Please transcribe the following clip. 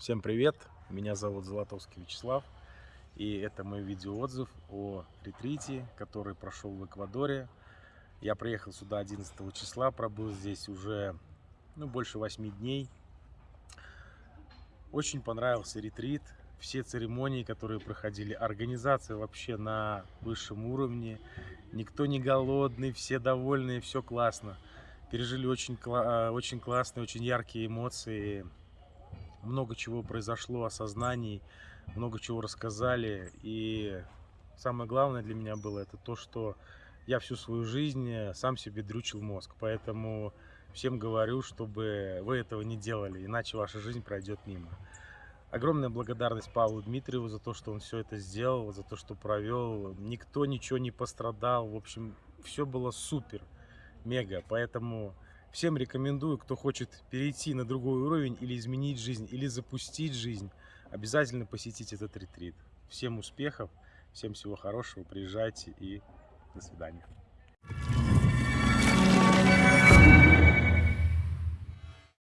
Всем привет! Меня зовут Золотовский Вячеслав. И это мой видеоотзыв о ретрите, который прошел в Эквадоре. Я приехал сюда 11 числа, пробыл здесь уже ну, больше 8 дней. Очень понравился ретрит. Все церемонии, которые проходили, организация вообще на высшем уровне. Никто не голодный, все довольные, все классно. Пережили очень, очень классные, очень яркие эмоции много чего произошло, осознаний, много чего рассказали. И самое главное для меня было это то, что я всю свою жизнь сам себе дрючил мозг. Поэтому всем говорю, чтобы вы этого не делали, иначе ваша жизнь пройдет мимо. Огромная благодарность Павлу Дмитриеву за то, что он все это сделал, за то, что провел. Никто ничего не пострадал. В общем, все было супер, мега. Поэтому Всем рекомендую, кто хочет перейти на другой уровень или изменить жизнь, или запустить жизнь, обязательно посетить этот ретрит. Всем успехов, всем всего хорошего, приезжайте и до свидания.